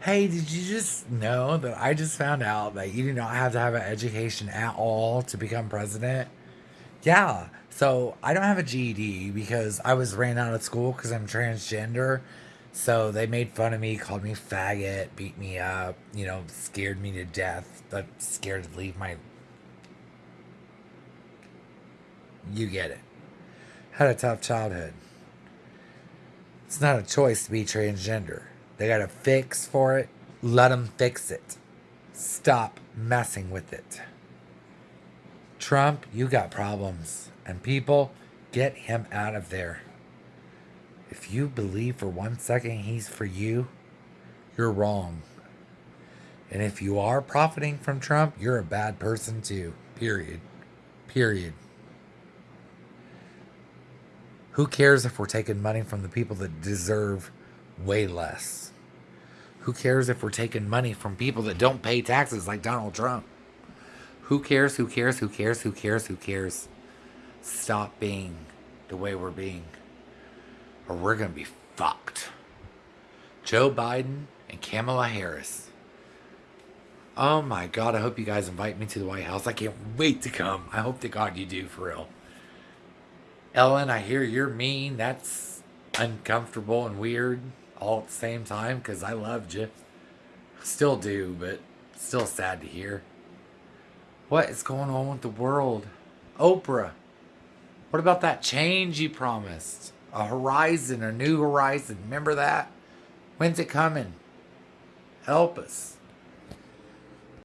Hey, did you just know that I just found out that you do not have to have an education at all to become president? Yeah. So I don't have a GED because I was ran out of school because I'm transgender. So they made fun of me, called me faggot, beat me up, you know, scared me to death. But scared to leave my. You get it. Had a tough childhood. It's not a choice to be transgender. They got a fix for it. Let them fix it. Stop messing with it. Trump, you got problems. And people, get him out of there. If you believe for one second he's for you, you're wrong. And if you are profiting from Trump, you're a bad person too. Period. Period. Who cares if we're taking money from the people that deserve way less? Who cares if we're taking money from people that don't pay taxes like Donald Trump? Who cares? Who cares? Who cares? Who cares? Who cares? Stop being the way we're being, or we're going to be fucked. Joe Biden and Kamala Harris. Oh my God, I hope you guys invite me to the White House. I can't wait to come. I hope to God you do for real. Ellen, I hear you're mean. That's uncomfortable and weird all at the same time because I loved you. Still do, but still sad to hear. What is going on with the world? Oprah, what about that change you promised? A horizon, a new horizon. Remember that? When's it coming? Help us.